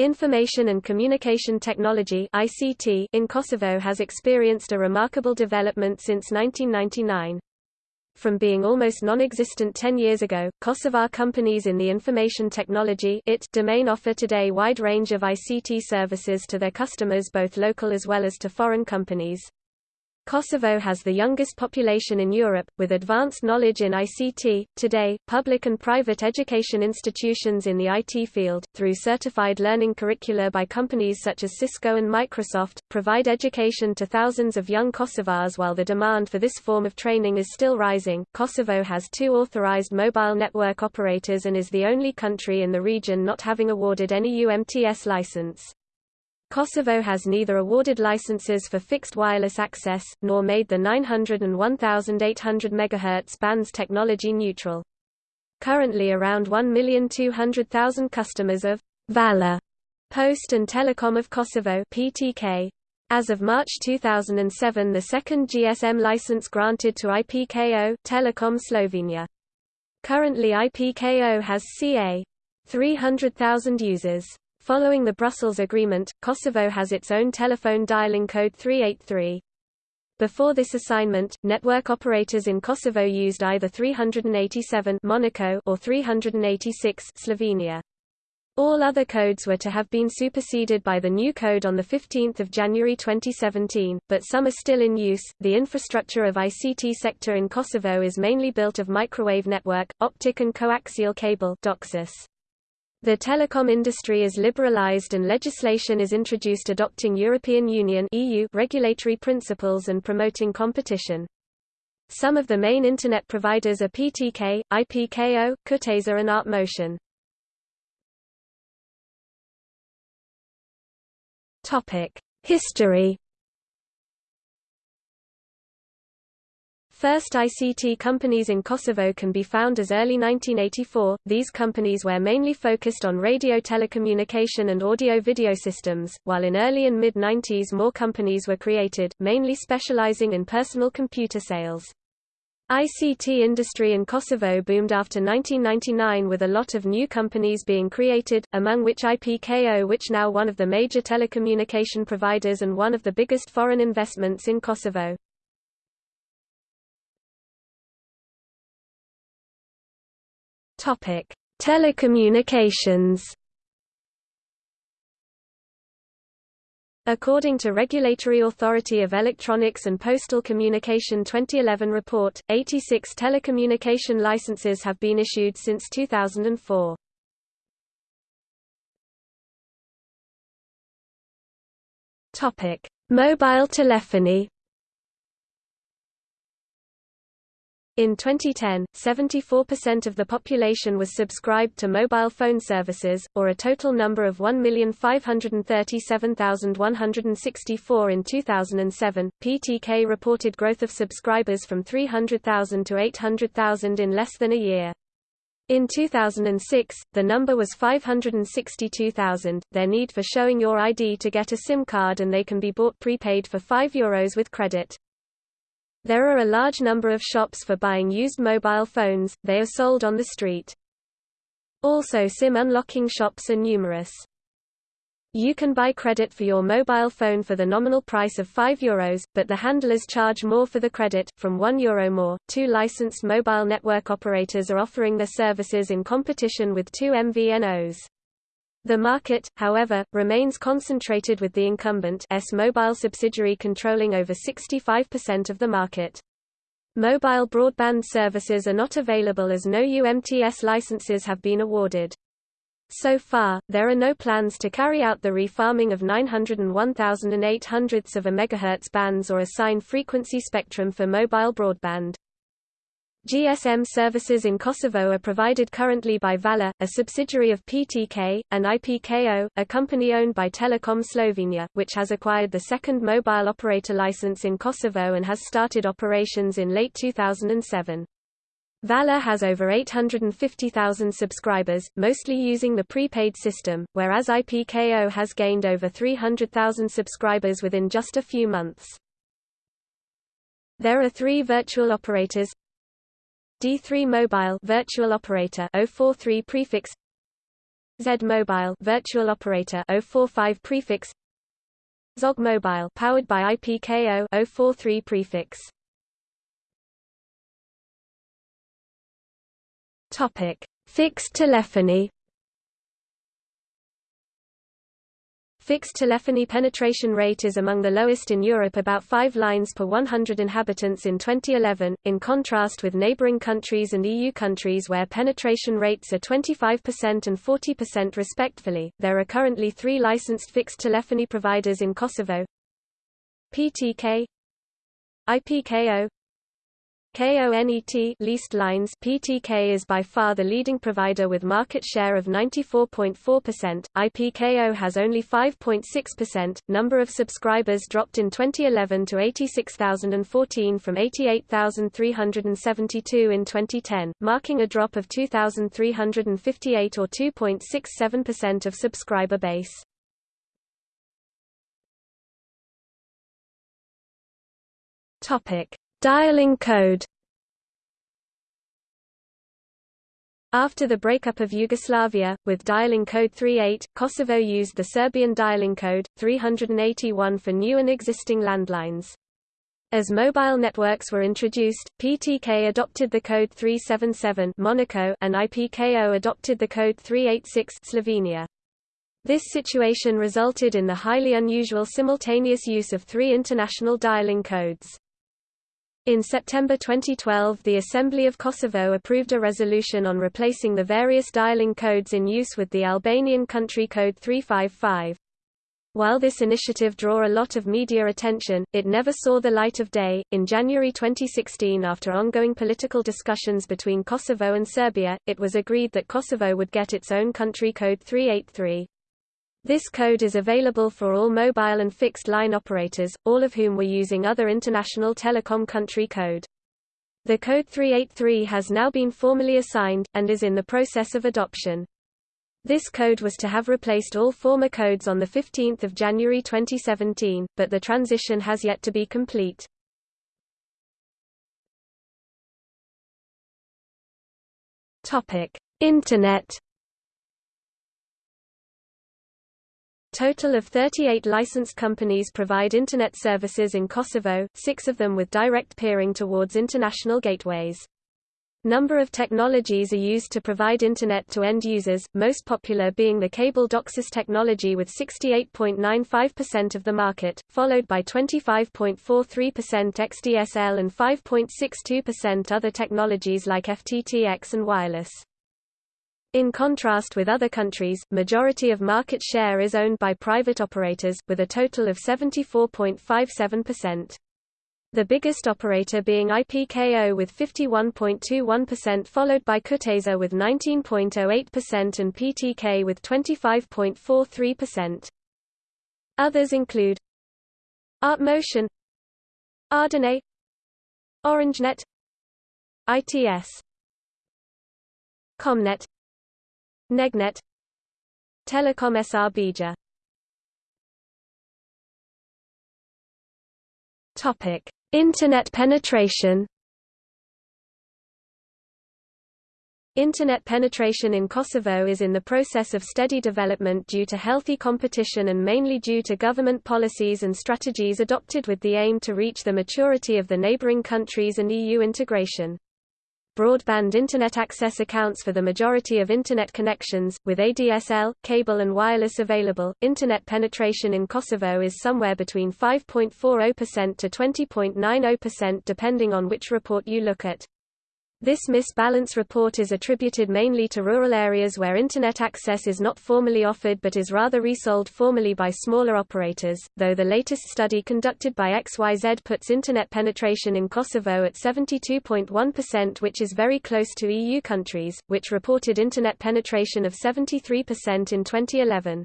Information and Communication Technology (ICT) in Kosovo has experienced a remarkable development since 1999. From being almost non-existent 10 years ago, Kosovar companies in the information technology IT domain offer today wide range of ICT services to their customers both local as well as to foreign companies. Kosovo has the youngest population in Europe, with advanced knowledge in ICT. Today, public and private education institutions in the IT field, through certified learning curricula by companies such as Cisco and Microsoft, provide education to thousands of young Kosovars while the demand for this form of training is still rising. Kosovo has two authorized mobile network operators and is the only country in the region not having awarded any UMTS license. Kosovo has neither awarded licenses for fixed wireless access, nor made the 900 and 1800 MHz bands technology neutral. Currently around 1,200,000 customers of Vala Post and Telecom of Kosovo PTK. As of March 2007 the second GSM license granted to IPKO Telecom Slovenia. Currently IPKO has ca. 300,000 users. Following the Brussels Agreement, Kosovo has its own telephone dialing code 383. Before this assignment, network operators in Kosovo used either 387 Monaco or 386 Slovenia. All other codes were to have been superseded by the new code on 15 January 2017, but some are still in use. The infrastructure of ICT sector in Kosovo is mainly built of microwave network, optic and coaxial cable DOCSIS. The telecom industry is liberalized and legislation is introduced adopting European Union EU regulatory principles and promoting competition. Some of the main Internet providers are PTK, IPKO, Kujtesa and ArtMotion. History First ICT companies in Kosovo can be found as early 1984. These companies were mainly focused on radio telecommunication and audio-video systems, while in early and mid-90s more companies were created, mainly specializing in personal computer sales. ICT industry in Kosovo boomed after 1999 with a lot of new companies being created, among which IPKO which now one of the major telecommunication providers and one of the biggest foreign investments in Kosovo. Topic: Telecommunications. According to Regulatory Authority of Electronics and Postal Communication 2011 report, 86 telecommunication licenses have been issued since 2004. Topic: Mobile telephony. In 2010, 74% of the population was subscribed to mobile phone services, or a total number of 1,537,164 in 2007. PTK reported growth of subscribers from 300,000 to 800,000 in less than a year. In 2006, the number was 562,000. Their need for showing your ID to get a SIM card and they can be bought prepaid for €5 with credit. There are a large number of shops for buying used mobile phones, they are sold on the street. Also SIM unlocking shops are numerous. You can buy credit for your mobile phone for the nominal price of €5, but the handlers charge more for the credit, from €1 more. Two licensed mobile network operators are offering their services in competition with two MVNOs. The market, however, remains concentrated with the incumbent S mobile subsidiary controlling over 65% of the market. Mobile broadband services are not available as no UMTS licenses have been awarded. So far, there are no plans to carry out the refarming of 901,800ths of a megahertz bands or assign frequency spectrum for mobile broadband. GSM services in Kosovo are provided currently by Vala, a subsidiary of PTK, and IPKO, a company owned by Telekom Slovenia, which has acquired the second mobile operator license in Kosovo and has started operations in late 2007. Vala has over 850,000 subscribers, mostly using the prepaid system, whereas IPKO has gained over 300,000 subscribers within just a few months. There are three virtual operators, D3 Mobile virtual operator 043 prefix Z Mobile virtual operator 045 prefix Zog Mobile powered by IPKO 043 prefix. Topic. Fixed telephony Fixed telephony penetration rate is among the lowest in Europe about 5 lines per 100 inhabitants in 2011, in contrast with neighbouring countries and EU countries where penetration rates are 25% and 40% respectively. There are currently three licensed fixed telephony providers in Kosovo PTK IPKO KONET leased lines PTK is by far the leading provider with market share of 94.4%. IPKO has only 5.6%. Number of subscribers dropped in 2011 to 86,014 from 88,372 in 2010, marking a drop of 2,358 or 2.67% of subscriber base. Topic: Dialing code After the breakup of Yugoslavia, with dialing code 38, Kosovo used the Serbian dialing code, 381 for new and existing landlines. As mobile networks were introduced, PTK adopted the code 377 Monaco and IPKO adopted the code 386 Slovenia. This situation resulted in the highly unusual simultaneous use of three international dialing codes. In September 2012 the Assembly of Kosovo approved a resolution on replacing the various dialing codes in use with the Albanian country code 355. While this initiative drew a lot of media attention, it never saw the light of day. In January 2016, after ongoing political discussions between Kosovo and Serbia, it was agreed that Kosovo would get its own country code 383. This code is available for all mobile and fixed line operators, all of whom were using other international telecom country code. The code 383 has now been formally assigned, and is in the process of adoption. This code was to have replaced all former codes on 15 January 2017, but the transition has yet to be complete. Internet Total of 38 licensed companies provide Internet services in Kosovo, six of them with direct peering towards international gateways. Number of technologies are used to provide Internet to end users, most popular being the cable DOCSIS technology with 68.95% of the market, followed by 25.43% XDSL and 5.62% other technologies like FTTX and wireless. In contrast with other countries, majority of market share is owned by private operators, with a total of 74.57%. The biggest operator being IPKO with 51.21% followed by Kujtesa with 19.08% and PTK with 25.43%. Others include ArtMotion Ardene OrangeNet ITS Comnet Negnet. Telecom Srbija Topic: Internet penetration. Internet penetration in Kosovo is in the process of steady development due to healthy competition and mainly due to government policies and strategies adopted with the aim to reach the maturity of the neighboring countries and EU integration broadband Internet access accounts for the majority of Internet connections, with ADSL, cable and wireless available. Internet penetration in Kosovo is somewhere between 5.40% to 20.90% depending on which report you look at. This misbalance report is attributed mainly to rural areas where Internet access is not formally offered but is rather resold formally by smaller operators, though the latest study conducted by XYZ puts Internet penetration in Kosovo at 72.1% which is very close to EU countries, which reported Internet penetration of 73% in 2011.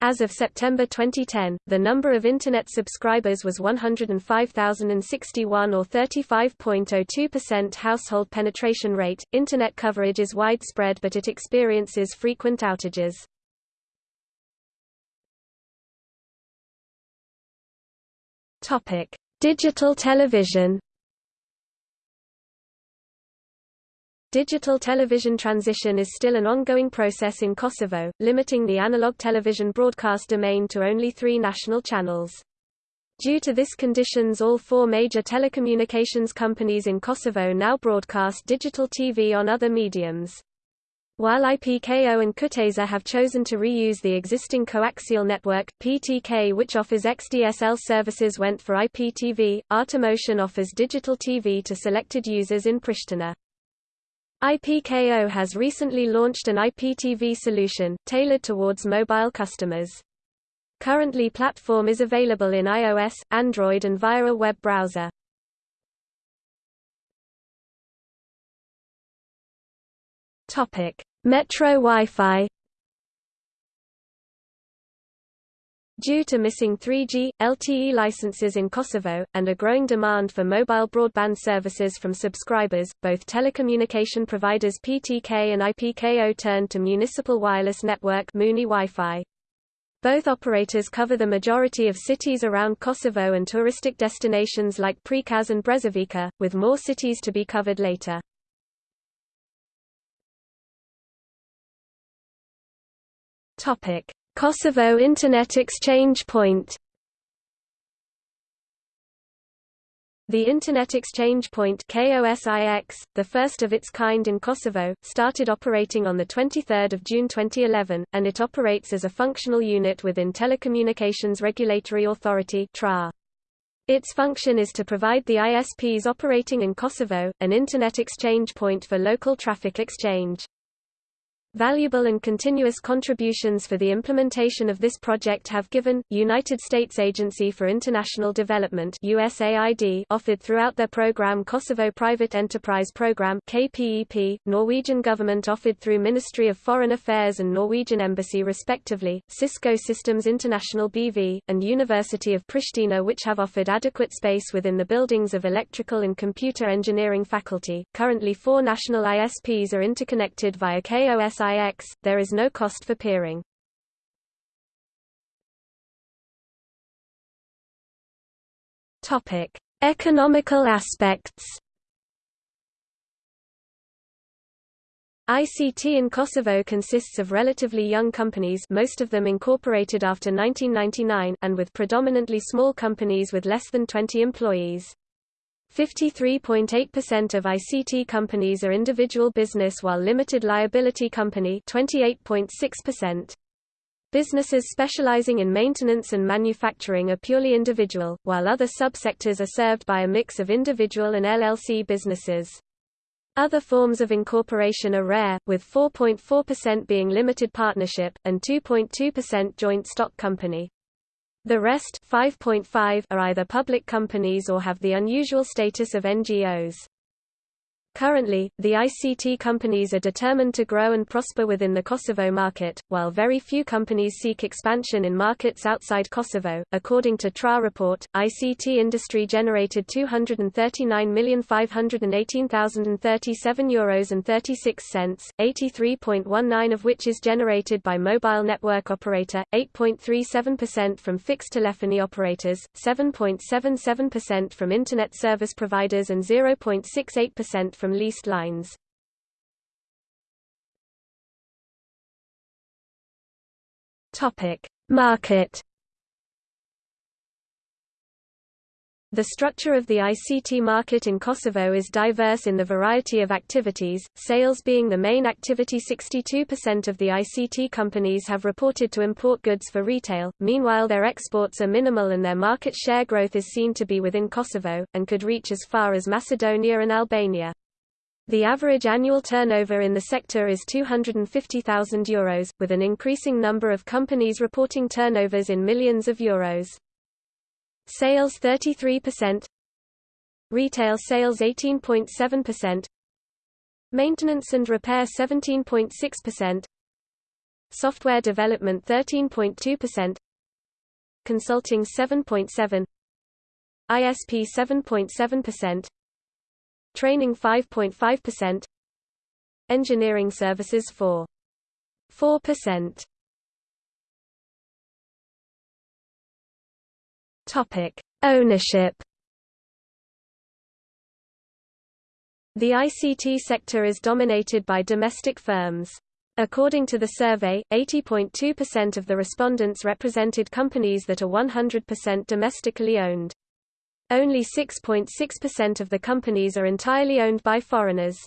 As of September 2010, the number of Internet subscribers was 105,061 or 35.02% household penetration rate. Internet coverage is widespread but it experiences frequent outages. Digital television Digital television transition is still an ongoing process in Kosovo, limiting the analog television broadcast domain to only three national channels. Due to this conditions all four major telecommunications companies in Kosovo now broadcast digital TV on other mediums. While IPKO and Kujtesa have chosen to reuse the existing coaxial network, PTK which offers XDSL services went for IPTV, ArtMotion offers digital TV to selected users in Pristina. IPKO has recently launched an IPTV solution, tailored towards mobile customers. Currently platform is available in iOS, Android and via a web browser. Metro Wi-Fi. Due to missing 3G, LTE licenses in Kosovo, and a growing demand for mobile broadband services from subscribers, both telecommunication providers PTK and IPKO turned to Municipal Wireless Network Wi-Fi. Both operators cover the majority of cities around Kosovo and touristic destinations like Prikaz and Brezovica, with more cities to be covered later. Topic: Kosovo Internet Exchange Point The Internet Exchange Point KOSIX, the first of its kind in Kosovo, started operating on 23 June 2011, and it operates as a functional unit within Telecommunications Regulatory Authority. Its function is to provide the ISPs operating in Kosovo, an Internet exchange point for local traffic exchange. Valuable and continuous contributions for the implementation of this project have given, United States Agency for International Development USAID offered throughout their program Kosovo Private Enterprise Program KPEP, Norwegian government offered through Ministry of Foreign Affairs and Norwegian Embassy respectively, Cisco Systems International BV, and University of Pristina which have offered adequate space within the buildings of electrical and computer engineering faculty. Currently four national ISPs are interconnected via KOS SIX, there is no cost for peering. Topic: Economical aspects. ICT in Kosovo consists of relatively young companies most of them incorporated after 1999 and with predominantly small companies with less than 20 employees. 53.8% of ICT companies are individual business while limited liability company 28.6%. Businesses specializing in maintenance and manufacturing are purely individual, while other subsectors are served by a mix of individual and LLC businesses. Other forms of incorporation are rare, with 4.4% being limited partnership, and 2.2% joint stock company. The rest 5.5 are either public companies or have the unusual status of NGOs. Currently, the ICT companies are determined to grow and prosper within the Kosovo market, while very few companies seek expansion in markets outside Kosovo. According to TRA report, ICT industry generated 239,518,037 euros and 36 cents, 83.19 of which is generated by mobile network operator, 8.37% from fixed telephony operators, 7.77% from internet service providers and 0.68% from from leased lines. Topic: Market The structure of the ICT market in Kosovo is diverse in the variety of activities, sales being the main activity 62% of the ICT companies have reported to import goods for retail, meanwhile their exports are minimal and their market share growth is seen to be within Kosovo, and could reach as far as Macedonia and Albania. The average annual turnover in the sector is €250,000, Euros, with an increasing number of companies reporting turnovers in millions of euros. Sales 33%, Retail sales 18.7%, Maintenance and repair 17.6%, Software development 13.2%, Consulting 7.7, ISP 7.7%, Training 5.5%. Engineering services 4. 4%. Topic: Ownership. The ICT sector is dominated by domestic firms. According to the survey, 80.2% of the respondents represented companies that are 100% domestically owned. Only 6.6% of the companies are entirely owned by foreigners.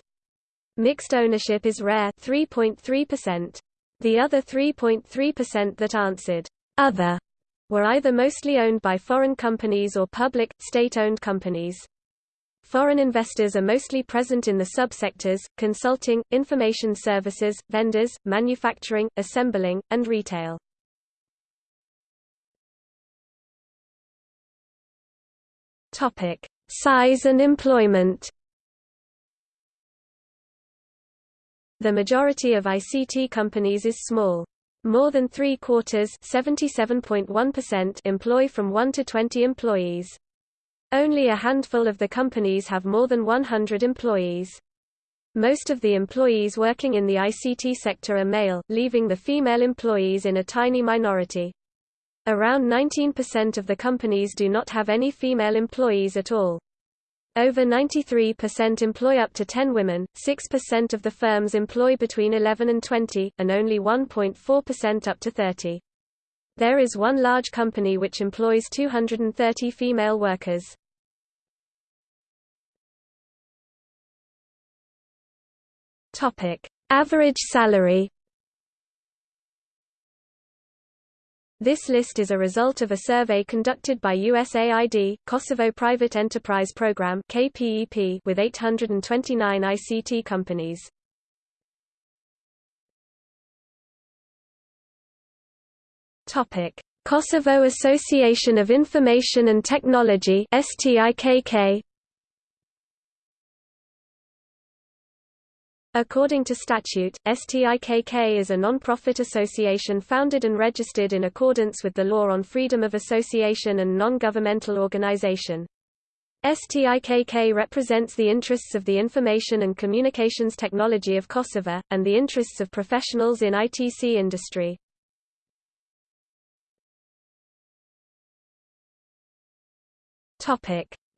Mixed ownership is rare 3.3%. The other 3.3% that answered, other, were either mostly owned by foreign companies or public, state-owned companies. Foreign investors are mostly present in the subsectors, consulting, information services, vendors, manufacturing, assembling, and retail. Topic: Size and employment. The majority of ICT companies is small. More than three-quarters employ from 1 to 20 employees. Only a handful of the companies have more than 100 employees. Most of the employees working in the ICT sector are male, leaving the female employees in a tiny minority. Around 19% of the companies do not have any female employees at all. Over 93% employ up to 10 women, 6% of the firms employ between 11 and 20, and only 1.4% up to 30. There is one large company which employs 230 female workers. Average salary This list is a result of a survey conducted by USAID, Kosovo Private Enterprise Program (KPEP) with 829 ICT companies. Topic: Kosovo Association of Information and Technology (STIKK). According to statute, STIKK is a non-profit association founded and registered in accordance with the law on freedom of association and non-governmental organization. STIKK represents the interests of the information and communications technology of Kosovo, and the interests of professionals in ITC industry.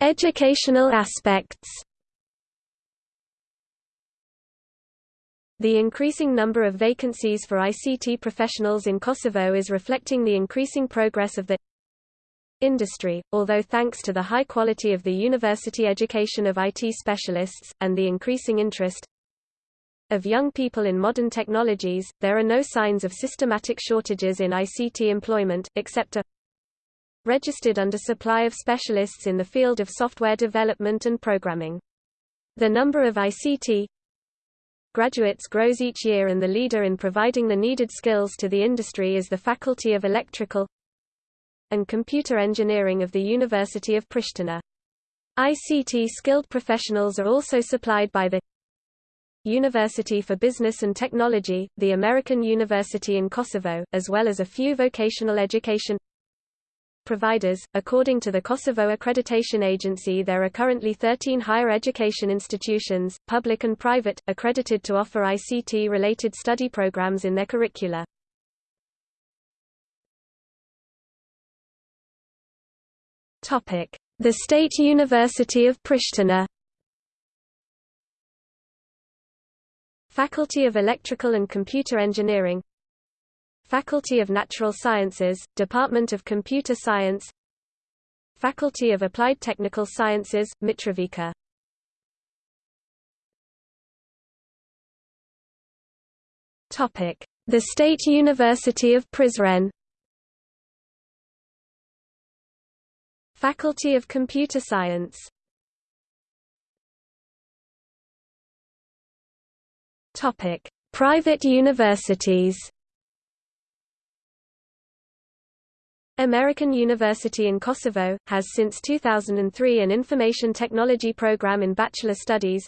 Educational aspects The increasing number of vacancies for ICT professionals in Kosovo is reflecting the increasing progress of the industry, although thanks to the high quality of the university education of IT specialists, and the increasing interest of young people in modern technologies, there are no signs of systematic shortages in ICT employment, except a registered undersupply of specialists in the field of software development and programming. The number of ICT graduates grows each year and the leader in providing the needed skills to the industry is the Faculty of Electrical and Computer Engineering of the University of Pristina. ICT skilled professionals are also supplied by the University for Business and Technology, the American University in Kosovo, as well as a few vocational education providers. According to the Kosovo Accreditation Agency, there are currently 13 higher education institutions, public and private, accredited to offer ICT related study programs in their curricula. Topic: The State University of Pristina. Faculty of Electrical and Computer Engineering Faculty of Natural Sciences, Department of Computer Science. Faculty of Applied Technical Sciences, Mitrovica. The State University of Prizren. Faculty of Computer Science. Topic. Private universities American University in Kosovo, has since 2003 an information technology program in bachelor studies.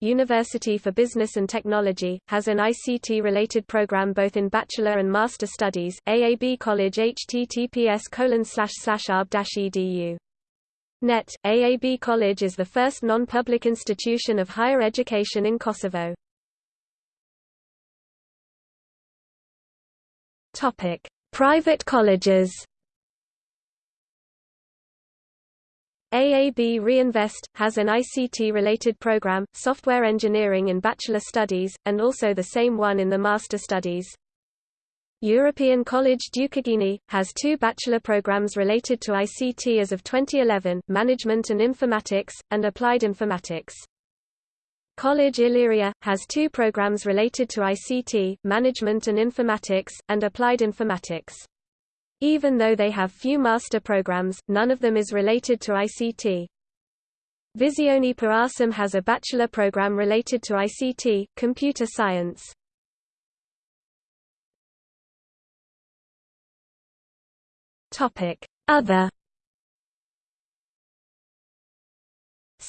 University for Business and Technology, has an ICT-related program both in bachelor and master studies. AAB College https arb-edu. Net, AAB College is the first non-public institution of higher education in Kosovo. Private colleges AAB Riinvest, has an ICT-related program, Software Engineering in Bachelor Studies, and also the same one in the Master Studies. European College Dukagjini, has two bachelor programs related to ICT as of 2011, Management and Informatics, and Applied Informatics. College Illyria, has two programs related to ICT, Management and Informatics, and Applied Informatics. Even though they have few master programs, none of them is related to ICT. Visione per has a bachelor program related to ICT, computer science. Other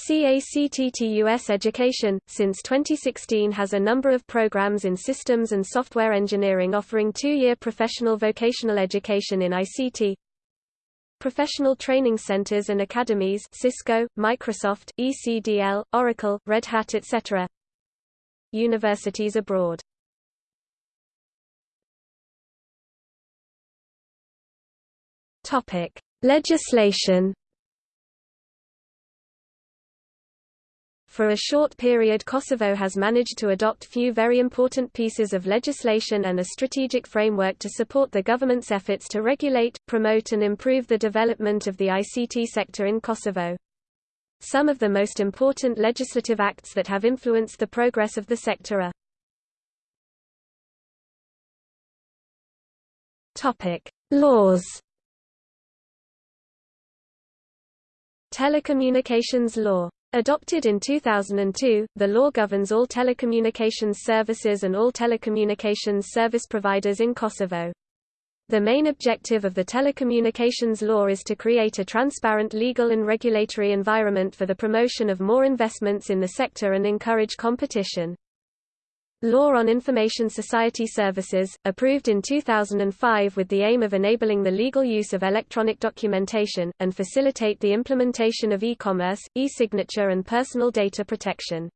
CACTTUS Education, since 2016 has a number of programs in systems and software engineering offering two-year professional vocational education in ICT, professional training centers and academies Cisco, Microsoft, ECDL, Oracle, Red Hat etc. Universities abroad Topic: Legislation. For a short period Kosovo has managed to adopt few very important pieces of legislation and a strategic framework to support the government's efforts to regulate, promote and improve the development of the ICT sector in Kosovo. Some of the most important legislative acts that have influenced the progress of the sector are Laws Telecommunications Law. Adopted in 2002, the law governs all telecommunications services and all telecommunications service providers in Kosovo. The main objective of the telecommunications law is to create a transparent legal and regulatory environment for the promotion of more investments in the sector and encourage competition. Law on Information Society Services, approved in 2005 with the aim of enabling the legal use of electronic documentation, and facilitate the implementation of e-commerce, e-signature and personal data protection.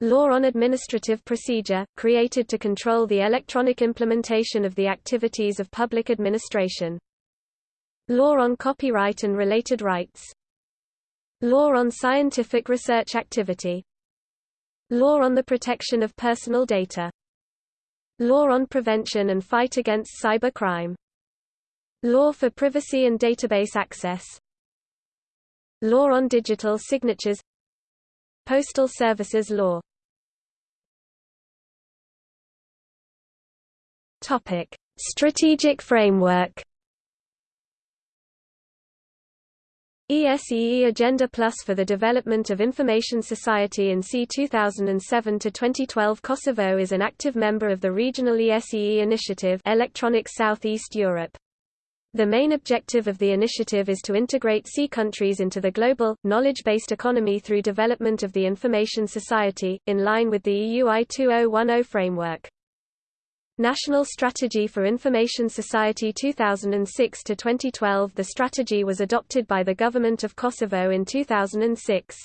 Law on Administrative Procedure, created to control the electronic implementation of the activities of public administration. Law on Copyright and Related Rights. Law on Scientific Research Activity Law on the Protection of Personal Data. Law on Prevention and Fight Against Cyber Crime Law for Privacy and Database Access. Law on Digital Signatures. Postal Services Law. Topic: Strategic Framework ESEE Agenda Plus for the Development of Information Society in SEE 2007 to 2012 Kosovo is an active member of the regional ESEE initiative Electronic Southeast Europe. The main objective of the initiative is to integrate SEE countries into the global, knowledge-based economy through development of the information society, in line with the EU I2010 framework. National Strategy for Information Society 2006 to 2012 The strategy was adopted by the Government of Kosovo in 2006.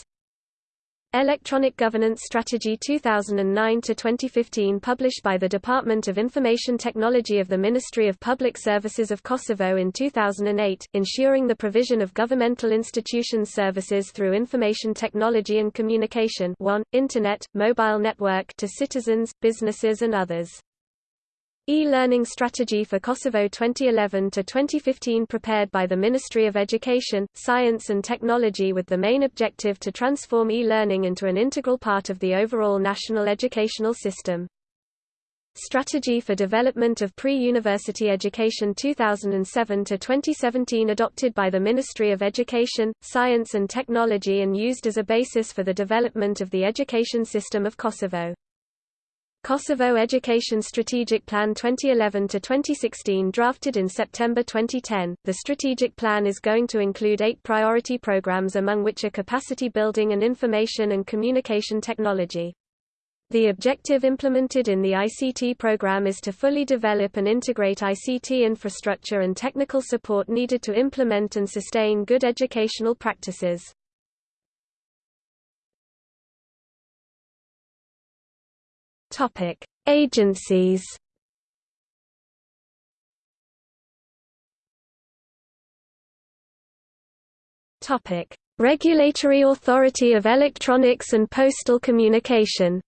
Electronic Governance Strategy 2009 to 2015 published by the Department of Information Technology of the Ministry of Public Services of Kosovo in 2008, ensuring the provision of governmental institutions services through information technology and communication 1, Internet, mobile network to citizens, businesses and others. E-Learning Strategy for Kosovo 2011-2015 prepared by the Ministry of Education, Science and Technology with the main objective to transform e-learning into an integral part of the overall national educational system. Strategy for Development of Pre-University Education 2007-2017 adopted by the Ministry of Education, Science and Technology and used as a basis for the development of the education system of Kosovo. Kosovo Education Strategic Plan 2011-2016 drafted in September 2010, the strategic plan is going to include eight priority programs among which are capacity building and information and communication technology. The objective implemented in the ICT program is to fully develop and integrate ICT infrastructure and technical support needed to implement and sustain good educational practices. Topic: Agencies. Topic: Regulatory Authority of Electronics and Postal Communication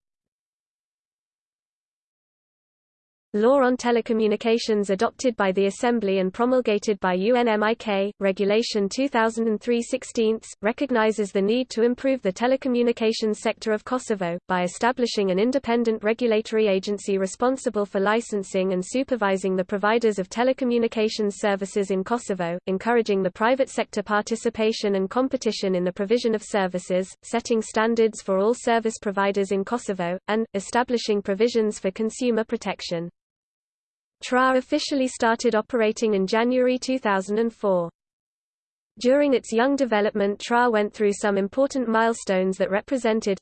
Law on Telecommunications adopted by the Assembly and promulgated by UNMIK, Regulation 2003-16, recognizes the need to improve the telecommunications sector of Kosovo, by establishing an independent regulatory agency responsible for licensing and supervising the providers of telecommunications services in Kosovo, encouraging the private sector participation and competition in the provision of services, setting standards for all service providers in Kosovo, and, establishing provisions for consumer protection. TRA officially started operating in January 2004. During its young development TRA went through some important milestones that represented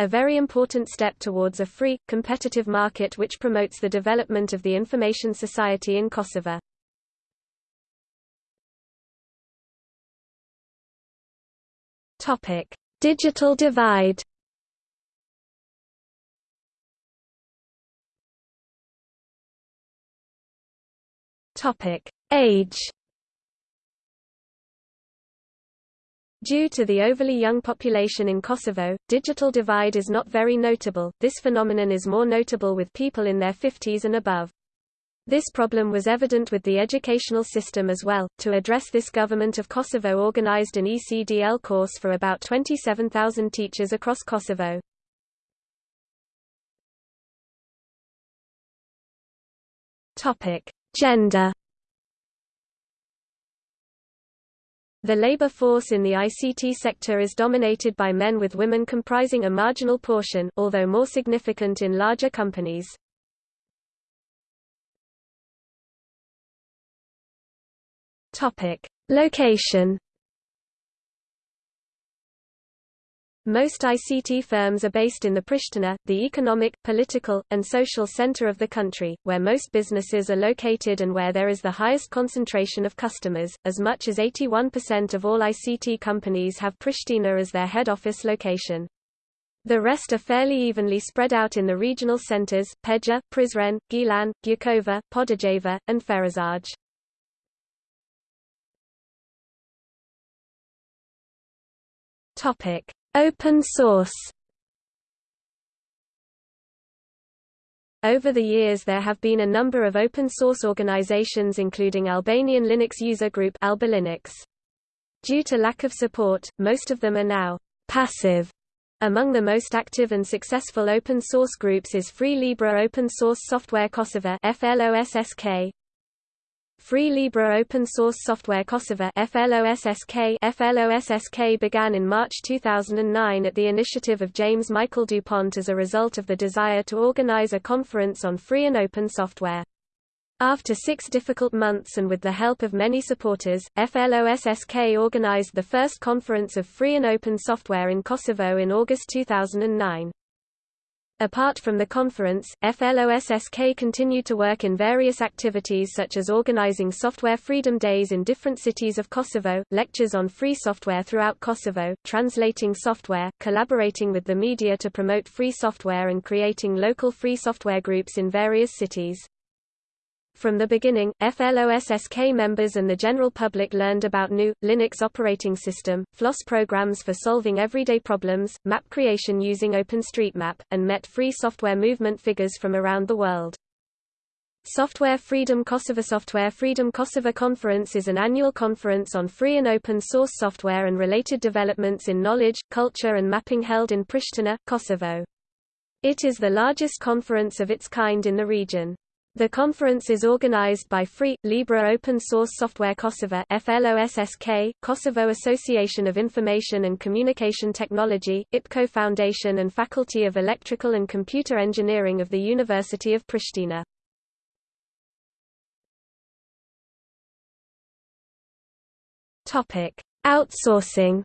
a very important step towards a free, competitive market which promotes the development of the information society in Kosovo. Digital divide Topic: Age. Due to the overly young population in Kosovo, digital divide is not very notable. This phenomenon is more notable with people in their 50s and above. This problem was evident with the educational system as well. To address this government of Kosovo organized an ECDL course for about 27,000 teachers across Kosovo. Topic: Gender The labor force in the ICT sector is dominated by men with women comprising a marginal portion, although more significant in larger companies. Location Most ICT firms are based in the Pristina, the economic, political, and social center of the country, where most businesses are located and where there is the highest concentration of customers. As much as 81% of all ICT companies have Pristina as their head office location. The rest are fairly evenly spread out in the regional centers, Peja, Prizren, Gjilan, Gjakova, Podujevo, and Ferizaj. Topic: Open source Over the years there have been a number of open source organizations including Albanian Linux User Group Alba Linux. Due to lack of support, most of them are now passive. Among the most active and successful open source groups is Free Libre Open Source Software Kosovo FLOSSK, Free Libre Open Source Software Kosovo FLOSSK FLOSSK began in March 2009 at the initiative of James Michael DuPont as a result of the desire to organize a conference on free and open software. After six difficult months and with the help of many supporters, FLOSSK organized the first conference of free and open software in Kosovo in August 2009. Apart from the conference, FLOSSK continued to work in various activities such as organizing Software Freedom Days in different cities of Kosovo, lectures on free software throughout Kosovo, translating software, collaborating with the media to promote free software and creating local free software groups in various cities. From the beginning, FLOSSK members and the general public learned about new, Linux operating system, FLOSS programs for solving everyday problems, map creation using OpenStreetMap, and met free software movement figures from around the world. Software Freedom Kosovo Software Freedom Kosovo Conference is an annual conference on free and open source software and related developments in knowledge, culture and mapping held in Pristina, Kosovo. It is the largest conference of its kind in the region. The conference is organized by Free, Libre Open Source Software Kosovo FLOSSK, Kosovo Association of Information and Communication Technology, IPKO Foundation and Faculty of Electrical and Computer Engineering of the University of Pristina. Outsourcing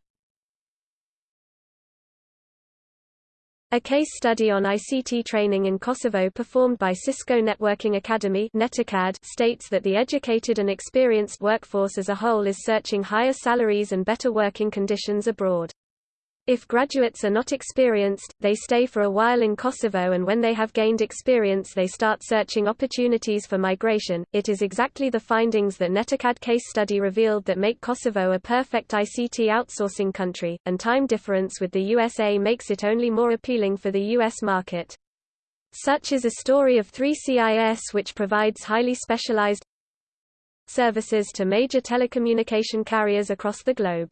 A case study on ICT training in Kosovo performed by Cisco Networking Academy states that the educated and experienced workforce as a whole is searching higher salaries and better working conditions abroad. If graduates are not experienced, they stay for a while in Kosovo and when they have gained experience they start searching opportunities for migration. It is exactly the findings that Netacad case study revealed that make Kosovo a perfect ICT outsourcing country, and time difference with the USA makes it only more appealing for the US market. Such is a story of 3CIS which provides highly specialized services to major telecommunication carriers across the globe.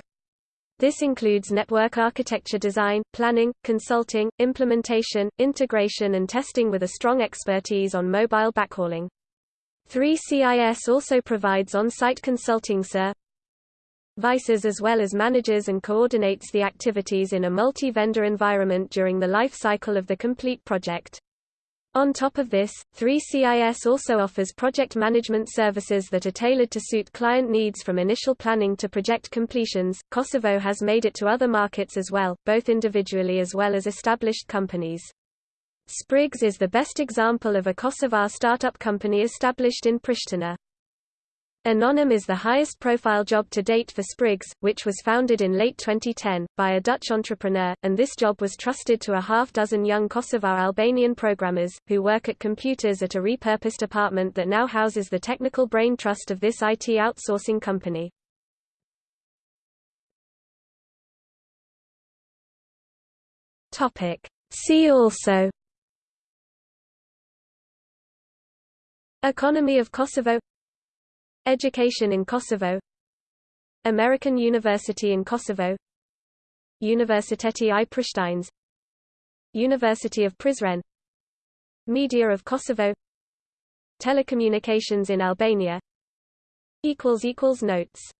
This includes network architecture design, planning, consulting, implementation, integration and testing with a strong expertise on mobile backhauling. 3CIS also provides on-site consulting services as well as manages and coordinates the activities in a multi-vendor environment during the life cycle of the complete project. On top of this, 3CIS also offers project management services that are tailored to suit client needs from initial planning to project completions. Kosovo has made it to other markets as well, both individually as well as established companies. Spriggs is the best example of a Kosovar startup company established in Pristina. Anonym is the highest-profile job to date for Spriggs, which was founded in late 2010, by a Dutch entrepreneur, and this job was trusted to a half-dozen young Kosovar Albanian programmers, who work at computers at a repurposed apartment that now houses the technical brain trust of this IT outsourcing company. See also Economy of Kosovo Education in Kosovo. American University in Kosovo. Universiteti i Prishtines. University of Prizren. Media of Kosovo. Telecommunications in Albania. Notes